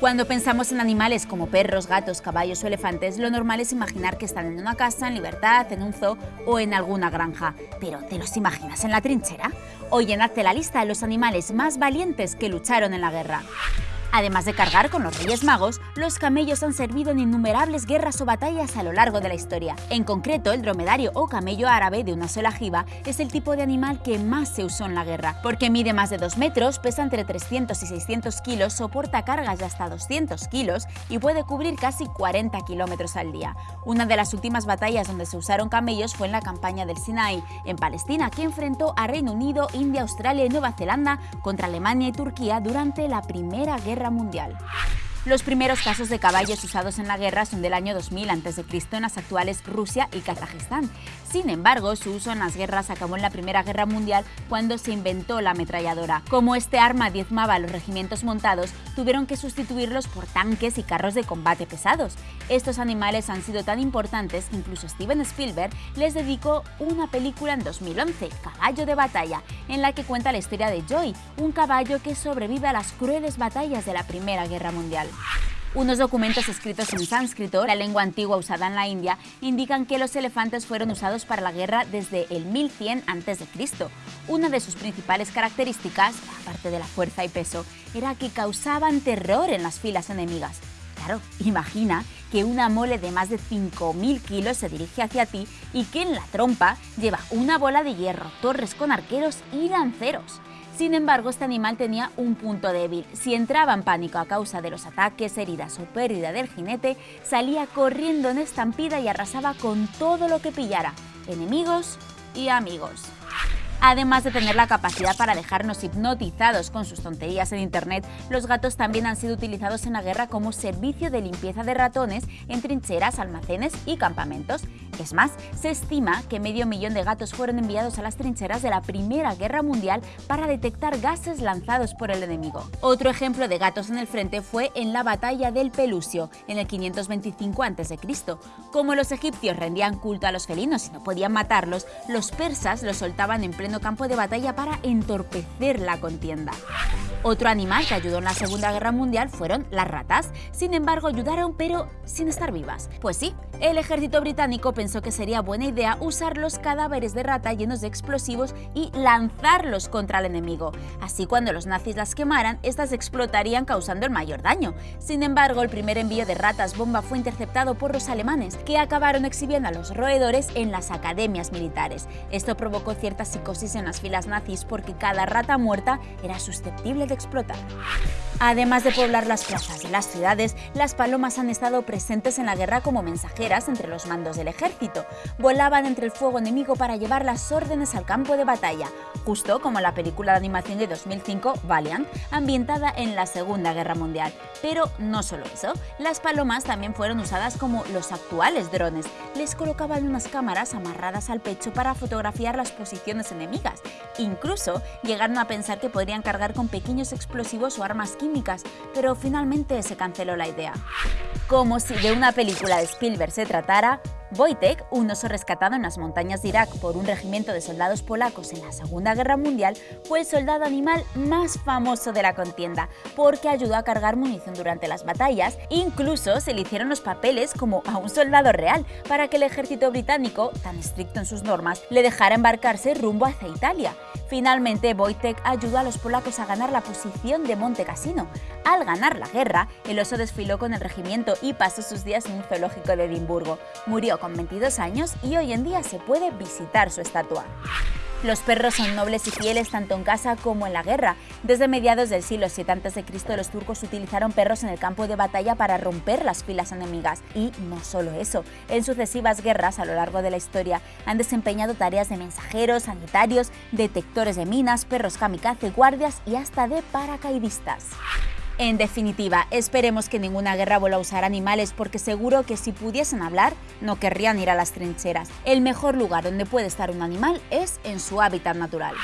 Cuando pensamos en animales como perros, gatos, caballos o elefantes, lo normal es imaginar que están en una casa, en libertad, en un zoo o en alguna granja. Pero ¿te los imaginas en la trinchera? Hoy llenadte la lista de los animales más valientes que lucharon en la guerra. Además de cargar con los Reyes Magos, los camellos han servido en innumerables guerras o batallas a lo largo de la historia. En concreto, el dromedario o camello árabe de una sola jiba es el tipo de animal que más se usó en la guerra, porque mide más de 2 metros, pesa entre 300 y 600 kilos, soporta cargas de hasta 200 kilos y puede cubrir casi 40 kilómetros al día. Una de las últimas batallas donde se usaron camellos fue en la campaña del Sinai, en Palestina, que enfrentó a Reino Unido, India, Australia y Nueva Zelanda contra Alemania y Turquía durante la Primera Guerra Mundial. Los primeros casos de caballos usados en la guerra son del año 2000 a.C. en las actuales Rusia y Kazajistán. Sin embargo, su uso en las guerras acabó en la Primera Guerra Mundial cuando se inventó la ametralladora. Como este arma diezmaba a los regimientos montados, tuvieron que sustituirlos por tanques y carros de combate pesados. Estos animales han sido tan importantes que incluso Steven Spielberg les dedicó una película en 2011, Caballo de Batalla, en la que cuenta la historia de Joy, un caballo que sobrevive a las crueles batallas de la Primera Guerra Mundial. Unos documentos escritos en sánscrito, la lengua antigua usada en la India, indican que los elefantes fueron usados para la guerra desde el 1100 a.C. Una de sus principales características, aparte de la fuerza y peso, era que causaban terror en las filas enemigas. Claro, imagina que una mole de más de 5.000 kilos se dirige hacia ti y que en la trompa lleva una bola de hierro, torres con arqueros y lanceros. Sin embargo, este animal tenía un punto débil. Si entraba en pánico a causa de los ataques, heridas o pérdida del jinete, salía corriendo en estampida y arrasaba con todo lo que pillara, enemigos y amigos. Además de tener la capacidad para dejarnos hipnotizados con sus tonterías en Internet, los gatos también han sido utilizados en la guerra como servicio de limpieza de ratones en trincheras, almacenes y campamentos. Es más, se estima que medio millón de gatos fueron enviados a las trincheras de la Primera Guerra Mundial para detectar gases lanzados por el enemigo. Otro ejemplo de gatos en el frente fue en la batalla del Pelusio, en el 525 a.C. Como los egipcios rendían culto a los felinos y no podían matarlos, los persas los soltaban en pleno campo de batalla para entorpecer la contienda. Otro animal que ayudó en la Segunda Guerra Mundial fueron las ratas. Sin embargo, ayudaron pero sin estar vivas. Pues sí, el ejército británico pensó que sería buena idea usar los cadáveres de rata llenos de explosivos y lanzarlos contra el enemigo. Así cuando los nazis las quemaran, estas explotarían causando el mayor daño. Sin embargo, el primer envío de ratas bomba fue interceptado por los alemanes, que acabaron exhibiendo a los roedores en las academias militares. Esto provocó cierta psicosis en las filas nazis porque cada rata muerta era susceptible explotar. Además de poblar las plazas de las ciudades, las palomas han estado presentes en la guerra como mensajeras entre los mandos del ejército. Volaban entre el fuego enemigo para llevar las órdenes al campo de batalla, justo como la película de animación de 2005 Valiant, ambientada en la Segunda Guerra Mundial. Pero no solo eso, las palomas también fueron usadas como los actuales drones. Les colocaban unas cámaras amarradas al pecho para fotografiar las posiciones enemigas. Incluso llegaron a pensar que podrían cargar con pequeños explosivos o armas químicas pero finalmente se canceló la idea. Como si de una película de Spielberg se tratara, Wojtek, un oso rescatado en las montañas de Irak por un regimiento de soldados polacos en la Segunda Guerra Mundial, fue el soldado animal más famoso de la contienda, porque ayudó a cargar munición durante las batallas, incluso se le hicieron los papeles como a un soldado real, para que el ejército británico, tan estricto en sus normas, le dejara embarcarse rumbo hacia Italia. Finalmente, Wojtek ayudó a los polacos a ganar la posición de Monte Cassino. Al ganar la guerra, el oso desfiló con el regimiento y pasó sus días en un zoológico de Edimburgo. Murió con 22 años y hoy en día se puede visitar su estatua. Los perros son nobles y fieles tanto en casa como en la guerra. Desde mediados del siglo VII a.C. los turcos utilizaron perros en el campo de batalla para romper las filas enemigas. Y no solo eso, en sucesivas guerras a lo largo de la historia han desempeñado tareas de mensajeros, sanitarios, detectores de minas, perros kamikaze, guardias y hasta de paracaidistas. En definitiva, esperemos que ninguna guerra vuelva a usar animales porque seguro que si pudiesen hablar no querrían ir a las trincheras. El mejor lugar donde puede estar un animal es en su hábitat natural.